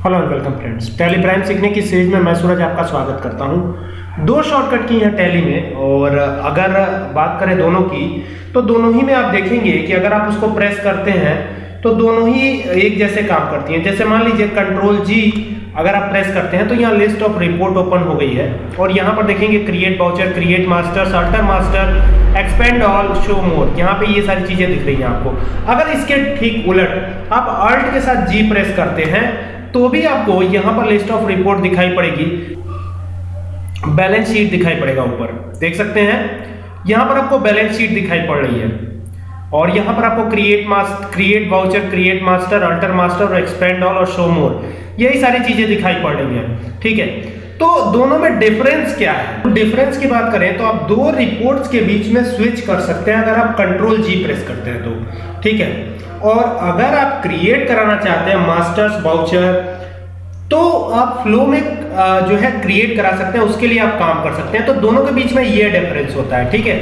Hello and welcome friends Tally Prime सीखने की series में मैं सूरज आपका स्वागत करता हूँ। दो शॉर्टकट की हैं टैली में, और अगर बात करें दोनों की तो दोनों ही में आप देखेंगे कि अगर आप उसको प्रेस करते हैं तो दोनों ही एक जैसे काम करती हैं। जैसे मान लीजिए कंट्रोल जी अगर आप प्रेस करते हैं तो यहाँ लिस्ट ऑफ़ रिपोर्ट ओपन हो गई है। और यहाँ पर देखेंगे create voucher create master alter master expand all show more यहाँ पे ये सारी चीज़ें दिख रही हैं आपको। अगर इसके ठीक उलट आप अल्ट के साथ जी प्रेस करते हैं तो भी आपको यहाँ पर लिस्ट ऑफ़ रिपोर्ट दिखाई पड़ेगी। बैलेंस शीट दिखाई पड़ेगा ऊपर। देख सकते हैं? यहाँ पर आपको बैलेंस शीट दिखाई पड़ रही है। और यहाँ पर आपको create master create voucher create master alter master और एक्सपेंड ऑल और शो मोर यही सारी चीज़ें दिखाई पड़ रही हैं, ठीक है? तो दोनों में डिफरेंस क्या है? डिफरेंस की बात करें तो आप दो रिपोर्ट्स के बीच में स्विच कर सकते हैं, अगर आप कंट्रोल जी प्रेस करते हैं तो ठीक है? और अगर आप क्रिएट कराना चाहते हैं मास्टर्स बाउचर तो आप फ्लो में जो है क्रिएट करा सकते हैं, उसके लिए आप काम कर सकते हैं। तो दोनों के बीच में ये डिफरेंस होता है, ठीक है?